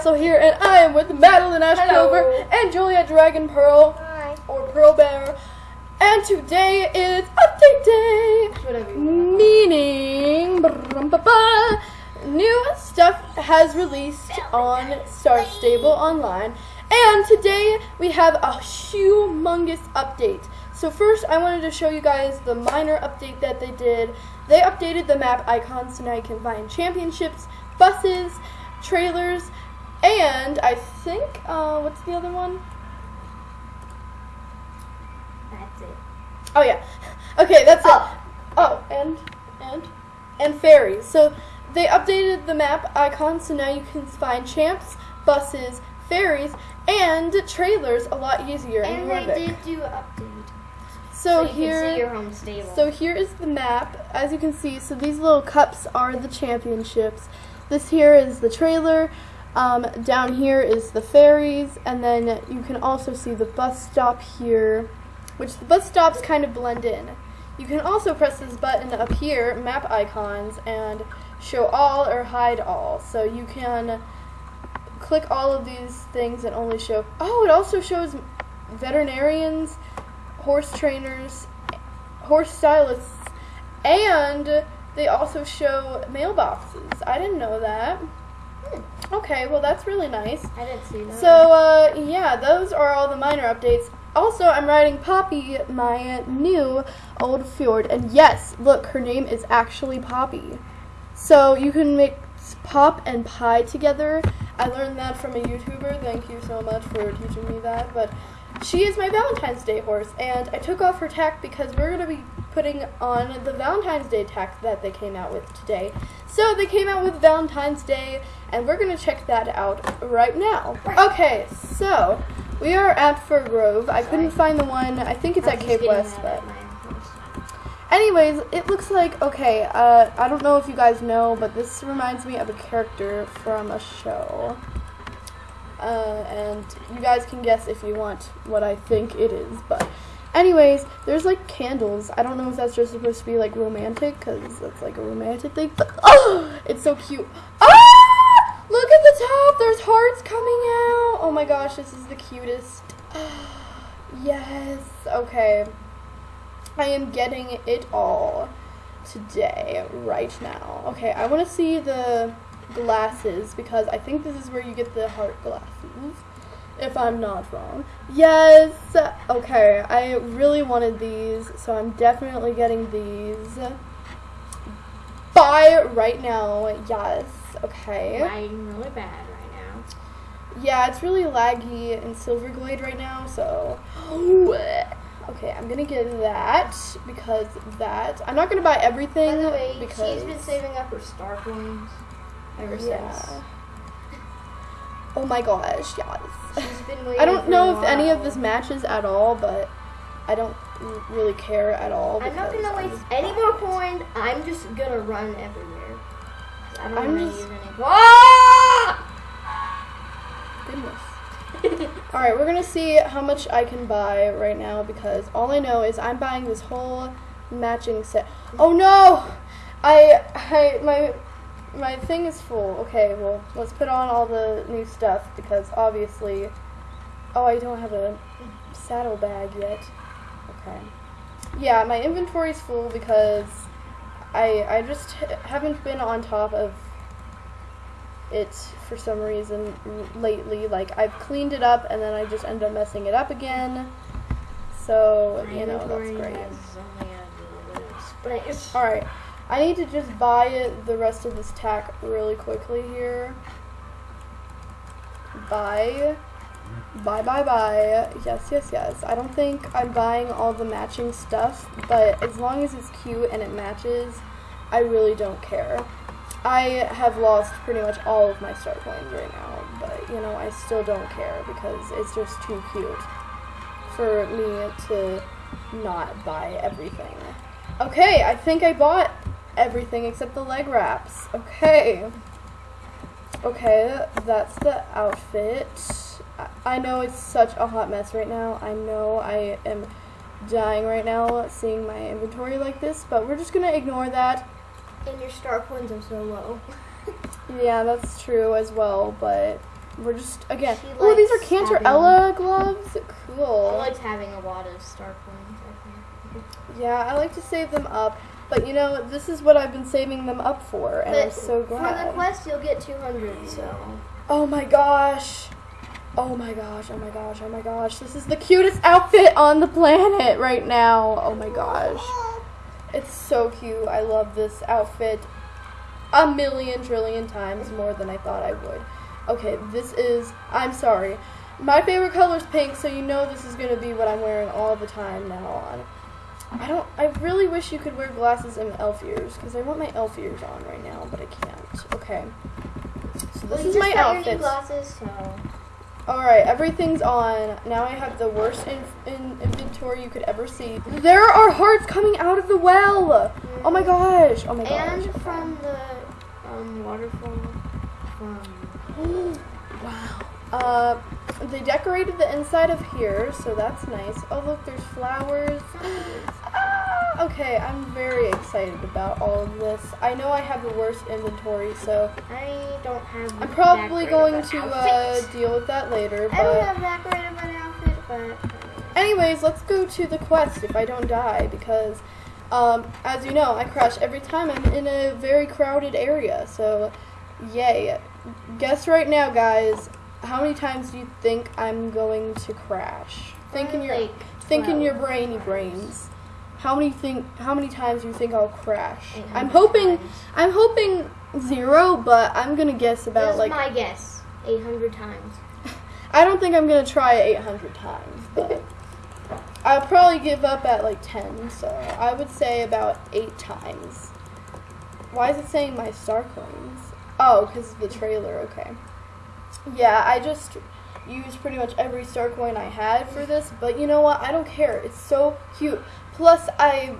Birchcastle here, and I am with Madeline Hello. and Julia Dragon Pearl, Hi. or Pearl Bear. And today is update day, Whatever you want. meaning brum-ba-ba, new stuff has released on Star Stable Online. And today we have a humongous update. So first I wanted to show you guys the minor update that they did. They updated the map icons so now you can find championships, buses, trailers, and I think, uh, what's the other one? That's it. Oh yeah. Okay, that's Oh. it. Oh, and and and ferries. So they updated the map icon so now you can find champs, buses, ferries, and trailers a lot easier in And they did do update. So, you here can see your home stable. So here is the map. As you can see, so these little cups are the championships. This here is the trailer. Um, down here is the ferries, and then you can also see the bus stop here, which the bus stops kind of blend in. You can also press this button up here, map icons, and show all or hide all. So you can click all of these things and only show. Oh, it also shows veterinarians, horse trainers, horse stylists, and they also show mailboxes. I didn't know that. Hmm. Okay, well that's really nice. I didn't see that. So uh, yeah, those are all the minor updates. Also, I'm riding Poppy, my new old fjord, and yes, look, her name is actually Poppy. So you can mix pop and pie together. I learned that from a YouTuber. Thank you so much for teaching me that. But she is my Valentine's Day horse, and I took off her tack because we're gonna be putting on the Valentine's Day tack that they came out with today. So they came out with Valentine's Day, and we're gonna check that out right now. Okay, so we are at Firgrove. I couldn't find the one. I think it's at Cape West, but. at my house. Anyways, it looks like okay. Uh, I don't know if you guys know, but this reminds me of a character from a show. Uh, and you guys can guess if you want what I think it is. But, anyways, there's like candles. I don't know if that's just supposed to be like romantic, because that's like a romantic thing. But oh, it's so cute. Ah! Look at the top. There's hearts coming out. Oh my gosh, this is the cutest. yes. Okay. I am getting it all today, right now. Okay, I want to see the glasses because I think this is where you get the heart glasses, if I'm not wrong. Yes! Okay, I really wanted these, so I'm definitely getting these. Buy right now, yes. Okay. Riding really bad right now. Yeah, it's really laggy in Silverglade right now, so. Okay, I'm gonna get that because that. I'm not gonna buy everything By the way, because. she's been saving up her star coins ever Yeah. since. Oh my gosh, yes. She's been waiting I don't know if any of this matches at all, but I don't really care at all. I'm not gonna waste any more coins. I'm just gonna run everywhere. I don't I'm just- use any. Ah! Goodness. Alright, we're gonna see how much I can buy right now because all I know is I'm buying this whole matching set. Oh no! I I my my thing is full. Okay, well let's put on all the new stuff because obviously Oh I don't have a saddle bag yet. Okay. Yeah, my inventory's full because I I just haven't been on top of it for some reason lately. Like I've cleaned it up and then I just end up messing it up again. So My you know that's great. has only a little space. All right, I need to just buy the rest of this tack really quickly here. Buy, buy, buy, buy. Yes, yes, yes. I don't think I'm buying all the matching stuff, but as long as it's cute and it matches, I really don't care. I have lost pretty much all of my star coins right now, but you know, I still don't care because it's just too cute for me to not buy everything. Okay, I think I bought everything except the leg wraps. Okay. Okay, that's the outfit. I- know it's such a hot mess right now. I know I am dying right now seeing my inventory like this, but we're just gonna ignore that. And your star points are so low. Yeah, that's true as well, but we're just again. She Oh, these are likes Cantorella gloves. Cool. I Cool. liked having a lot of star points, I think. Yeah, I like to save them up, but you know, this is what I've been saving them up for, and I'm But so For the quest, you'll get 200. So Oh my gosh. Oh my gosh, oh my gosh, oh my gosh. This is the cutest outfit on the planet right now. Oh my gosh. It's so cute. I love this outfit a million trillion times more than I thought I would. Okay, this is, I'm sorry. My favorite color is pink, so you know this is going to be what I'm wearing all the time now on. I don't, I really wish you could wear glasses and elf ears, because I want my elf ears on right now, but I can't. Okay. So this you is my got your new outfit. glasses, so Alright, everything's on. Now I have the worst in, in inventory you could ever see. There are hearts coming out of the well! Oh my gosh! Oh my gosh. and from the um, waterfall from wow. Uh, they decorated the inside of here, so that's nice. Oh look, there's flowers. Okay, I'm very excited about all of this. I know I have the worst inventory, so I don't have. I'm probably going to uh, deal with that later. I don't have that great of an outfit, but anyways, let's go to the quest if I don't die because, um, as you know, I crash every time I'm in a very crowded area. So, yay! Guess right now, guys. How many times do you think I'm going to crash? Think in your like think in your brainy brains. How many think? How many times do you think I'll crash? Mm-hmm. I'm hoping. times. I'm hoping zero, but I'm gonna guess about This is like. my guess. 800 times. I don't think I'm gonna try 800 times, but I'll probably give up at like 10. So I would say about eight times. Why is it saying my star coins? Oh, because of the trailer. Okay. Yeah, I just used pretty much every star coin I had for this, but you know what? I don't care. It's so cute. Plus, I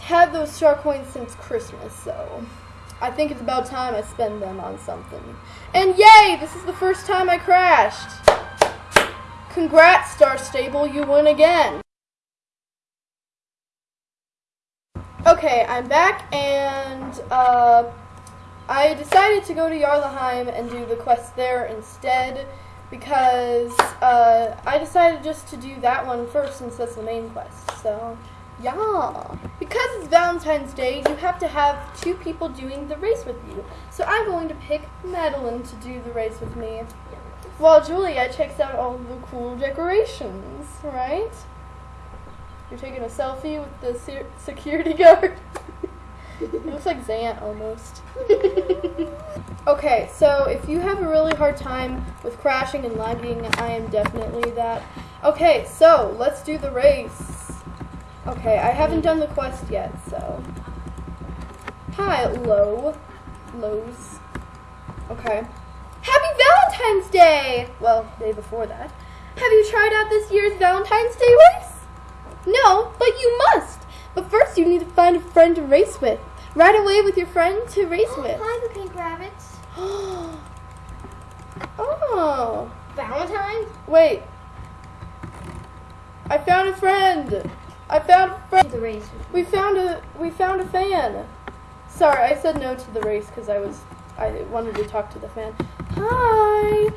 had those star coins since Christmas, so I think it's about time I spend them on something. And yay! This is the first time I crashed. Congrats, Star Stable, you win again. Okay, I'm back, and uh, I decided to go to Jarlaheim and do the quest there instead because uh, I decided just to do that one first since that's the main quest. So, yeah. Because it's Valentine's Day, you have to have two people doing the race with you. So I'm going to pick Madeline to do the race with me. While Julia checks out all the cool decorations, right? You're taking a selfie with the se- security guard. it looks like Zant almost. okay, so if you have a really hard time with crashing and lagging, I am definitely that. Okay, so let's do the race. Okay, I haven't done the quest yet, so. Hi, Low. Lows. Okay. Happy Valentine's Day! Well, day before that. Have you tried out this year's Valentine's Day race? No, but you must. But first, you need to find a friend to race with. Ride away with your friend to race oh, with. Hi, the pink rabbits. oh, Valentine's? wait. I found a friend. I found a. The race. We found a we found a fan. Sorry, I said no to the race because I was I wanted to talk to the fan. Hi.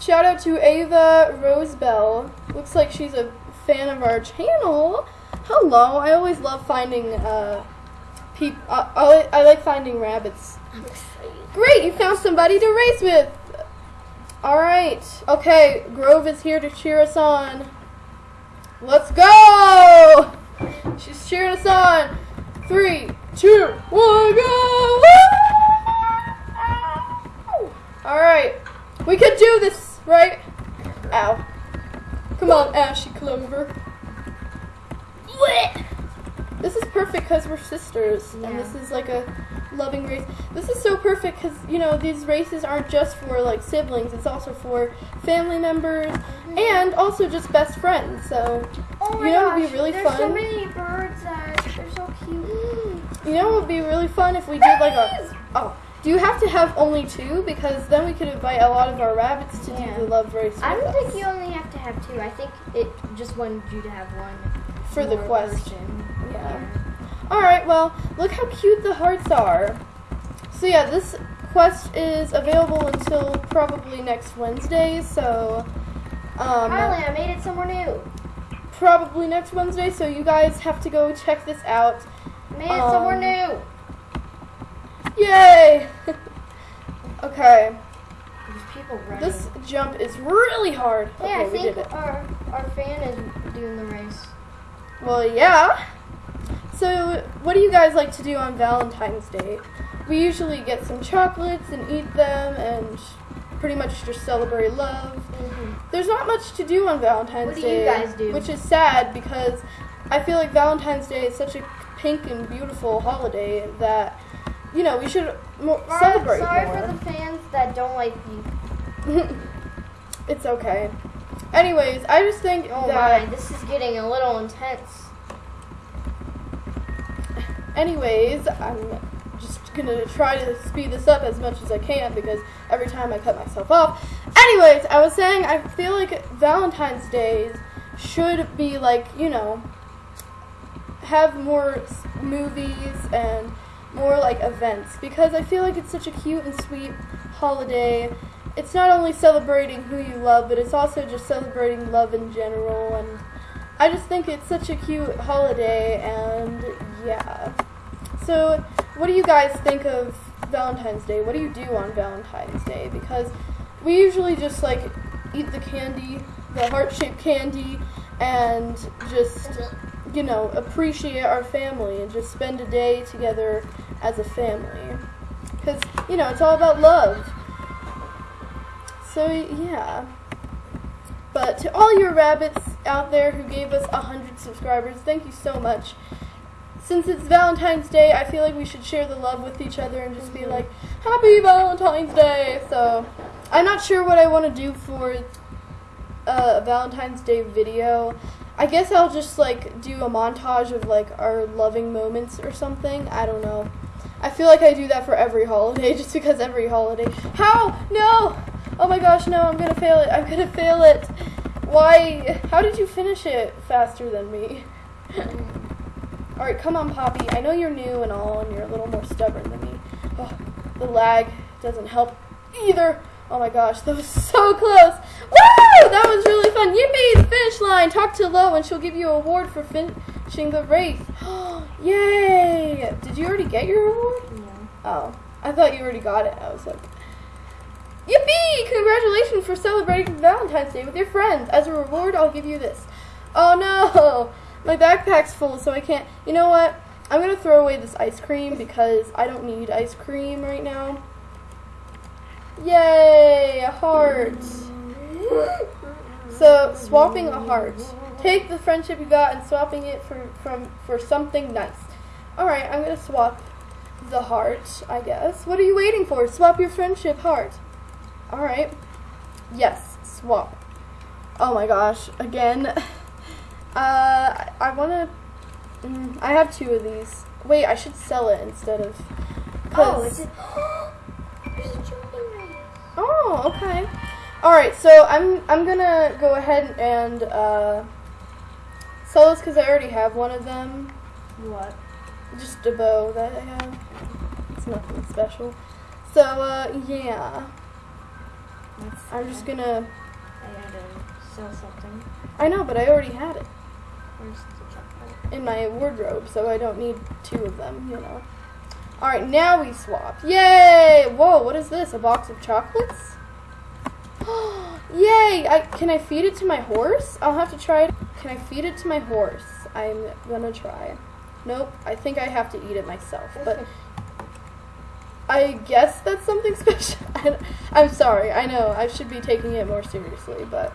Shout out to Ava Rosebell. Looks like she's a fan of our channel. Hello. I always love finding uh peop. Uh, I, I like finding rabbits. Great, you found somebody to race with. All right. Okay, Grove is here to cheer us on. Let's go! She's cheering us on. Three, two, one, go! All right, we can do this, right? Ow! Come on, Ashy Clover. This is perfect because we're sisters, and this is like a loving race. This is so perfect because you know these races aren't just for like siblings; it's also for family members and also just best friends. So Oh You know it would be really there's so fun? many birds that they're so cute. you know, it would be really fun if we did like a. Oh, do you have to have only two? Because then we could invite a lot of our rabbits to Yeah. do the love race. I don't us think you only have to have two. I think it just wanted you to have one for the more quest. person. Yeah. All right, well, look how cute the hearts are. So yeah, this quest is available until probably next Wednesday, so um, Finally, I made it somewhere new. probably next Wednesday, so you guys have to go check this out. I made it somewhere Um, new. Yay! okay, There's people running. this jump is really hard. Okay, I we did think it. our our fan is doing the race. Well, yeah. So, what do you guys like to do on Valentine's Day? We usually get some chocolates and eat them and pretty much just celebrate love. There's not much to do on Valentine's What do Day. you guys do? Which is sad because I feel like Valentine's Day is such a pink and beautiful holiday that, you know, we should more celebrate sorry more. for the fans that don't like you. it's okay. Anyways, I just think Oh that. my, this is getting a little intense. Anyways, I'm just gonna try to speed this up as much as I can because every time I cut myself off. Anyways, I was saying I feel like Valentine's Days should be like, you know, have more movies and more like events because I feel like it's such a cute and sweet holiday. It's not only celebrating who you love, but it's also just celebrating love in general and I just think it's such a cute holiday and yeah. So, what do you guys think of Valentine's Day? What do you do on Valentine's Day? Because we usually just like eat the candy, the heart-shaped candy and just you know, appreciate our family and just spend a day together as a family. Cuz you know, it's all about love. So, yeah. But to all your rabbits out there who gave us 100 subscribers, thank you so much. Since it's Valentine's Day, I feel like we should share the love with each other and just be like, Happy Valentine's Day! So, I'm not sure what I want to do for uh, a Valentine's Day video. I guess I'll just like do a montage of like our loving moments or something. I don't know. I feel like I do that for every holiday just because every holiday. How? No! Oh my gosh, no, I'm gonna fail it. I'm gonna fail it. Why? How did you finish it faster than me? Alright, come on, Poppy. I know you're new and all, and you're a little more stubborn than me. Oh, the lag doesn't help either. Oh my gosh, that was so close. Woo! That was really fun. Yippee! The finish line. Talk to Lo, and she'll give you a award for finishing the race. Yay! Did you already get your award? Yeah. Oh, I thought you already got it. I was like, Yippee! Congratulations for celebrating Valentine's Day with your friends. As a reward, I'll give you this. Oh no! My backpack's full, so I can't. You know what? I'm gonna throw away this ice cream because I don't need ice cream right now. Yay! A heart. So, swapping a heart. Take the friendship you got and swapping it for from for something nice. All right, I'm gonna swap the heart, I guess. What are you waiting for? Swap your friendship heart. All right. Yes, swap. Oh my gosh, again. Uh, I want to. Mm, I have two of these. Wait, I should sell it instead of. Oh, 'cause- is it? There's a. Oh, okay. All right, so I'm I'm gonna go ahead and uh, sell this because I already have one of them. What? Just a bow that I have. It's nothing special. So uh, yeah, I'm just gonna. I gotta sell something. I know, but I already had it Where's the in my wardrobe, so I don't need two of them. You know. All right, now we swap. Yay! Whoa, what is this? A box of chocolates? Yay! I can I feed it to my horse? I'll have to try it. Can I feed it to my horse? I'm gonna try. Nope. I think I have to eat it myself. But I guess that's something special. I'm sorry. I know I should be taking it more seriously, but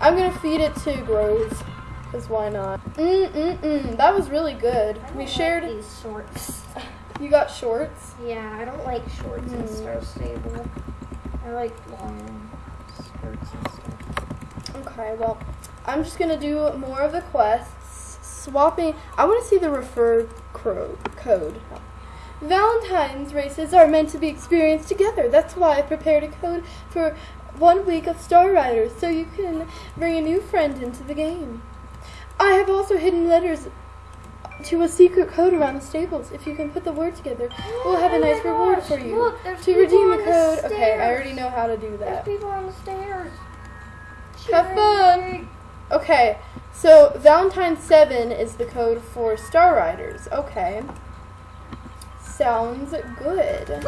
I'm gonna feed it to Groves. Cause why not? Mm mm mm. That was really good. We shared. these shorts. You got shorts. Yeah, I don't like shorts in Hmm. Star Stable. I like long skirts and stuff. Okay, well, I'm just gonna do more of the quests. Swapping. I want to see the refer code. Valentine's races are meant to be experienced together. That's why I prepared a code for one week of Star Riders, so you can bring a new friend into the game. I have also hidden letters to a secret code around the stables. If you can put the word together, we'll have a Oh nice reward gosh, for you. look, to redeem the the code. Okay, I already know how to do that. There's people on the stairs. Have fun. Okay, so Valentine 7 is the code for Star Riders. Okay. Sounds good.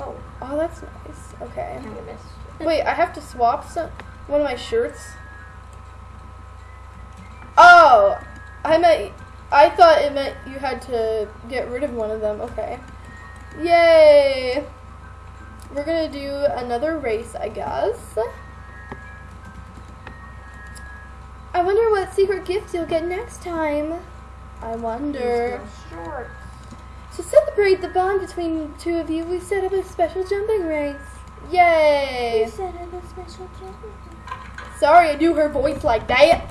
Oh, Oh, that's nice. Okay. missed. Wait, I have to swap some one of my shirts. Oh, I meant I thought it meant you had to get rid of one of them. Okay. Yay! We're gonna do another race, I guess. I wonder what secret gift you'll get next time. I wonder. To celebrate the bond between the two of you, we set up a special jumping race. Yay! You said it was special jumping. Sorry I do her voice like that.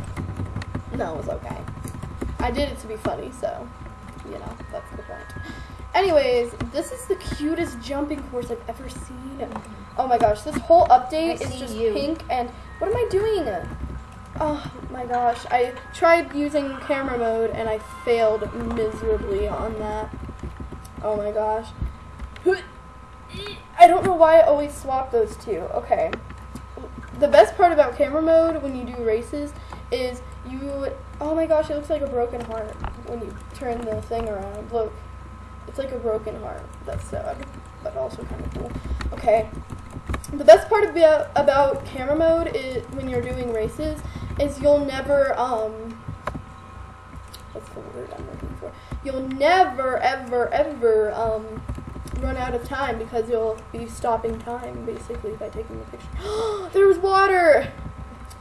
No, it was okay. I did it to be funny, so, you know, that's the point. Anyways, this is the cutest jumping course I've ever seen. Oh my gosh, this whole update I is just you. pink and what am I doing? Oh my gosh, I tried using camera mode and I failed miserably on that. Oh my gosh. I don't know why I always swap those two. Okay. The best part about camera mode when you do races is you. would, Oh my gosh, it looks like a broken heart when you turn the thing around. Look. It's like a broken heart. That's sad, but also kind of cool. Okay. The best part about about camera mode is when you're doing races is you'll never um what's the word I'm looking for? You'll never ever ever um run out of time because you'll be stopping time basically by taking the picture. there was water.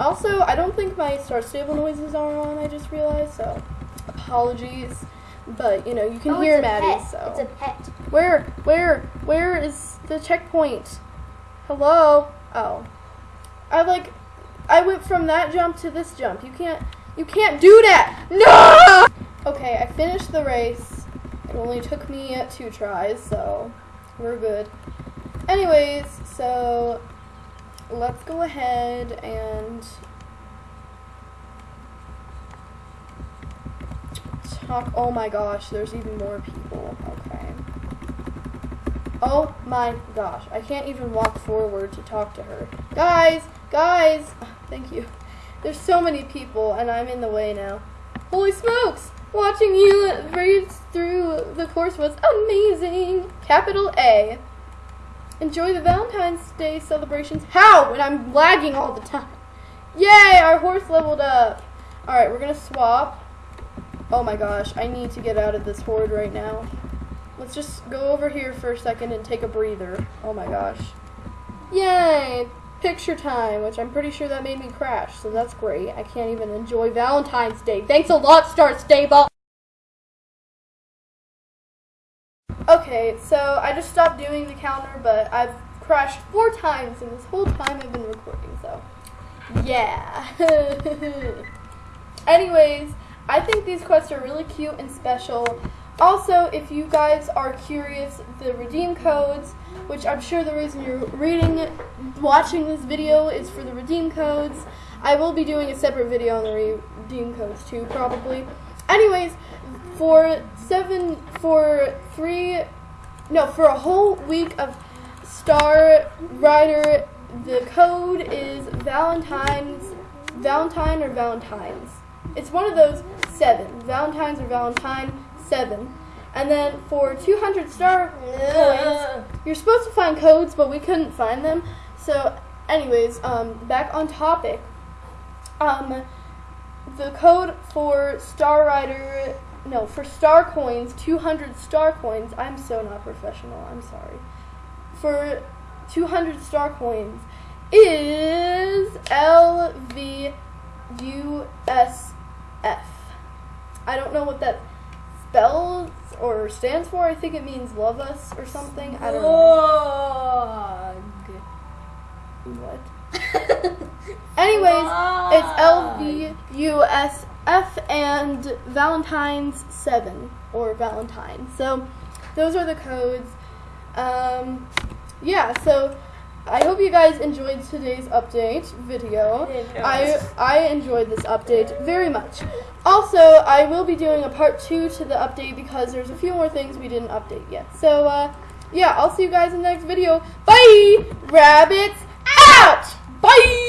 Also, I don't think my star stable noises are on. I just realized so. Apologies, but you know you can Oh, hear Maddie. pet. So It's a pet. where, where, where is the checkpoint? Hello? Oh. I like, I went from that jump to this jump. You can't, you can't do that! No! Okay, I finished the race. It only took me two tries, so we're good. Anyways, so let's go ahead and talk. Oh my gosh, there's even more people. Okay. Oh my gosh, I can't even walk forward to talk to her. Guys, guys, thank you. There's so many people, and I'm in the way now. Holy smokes! Watching you race through the course was amazing. Capital A. Enjoy the Valentine's Day celebrations. How? When I'm lagging all the time. Yay! Our horse leveled up. All right, we're gonna swap. Oh my gosh, I need to get out of this horde right now. Let's just go over here for a second and take a breather. Oh my gosh. Yay! Picture time, which I'm pretty sure that made me crash, so that's great. I can't even enjoy Valentine's Day. Thanks a lot, Star Stable! Okay, so I just stopped doing the counter, but I've crashed four times in this whole time I've been recording, so yeah. Anyways, I think these quests are really cute and special. Also, if you guys are curious, the redeem codes, which I'm sure the reason you're reading, watching this video is for the redeem codes. I will be doing a separate video on the redeem codes too, probably. Anyways, for seven, for three, no, for a whole week of Star Rider, the code is Valentine's, Valentine or Valentine's. It's one of those seven. Valentine's or Valentine, seven. And then for 200 star coins, you're supposed to find codes, but we couldn't find them. So, anyways, um, back on topic. Um, the code for Star Rider, no, for star coins, 200 star coins. I'm so not professional. I'm sorry. For 200 star coins is LVUSF. I don't know what that spells or stands for. I think it means love us or something. I don't know. What? Anyways, it's LVUSF and Valentine's 7 or Valentine. So those are the codes. Um, yeah, so I hope you guys enjoyed today's update video. I I enjoyed this update very much. Also, I will be doing a part two to the update because there's a few more things we didn't update yet. So uh, yeah, I'll see you guys in the next video. Bye, rabbits out. Bye.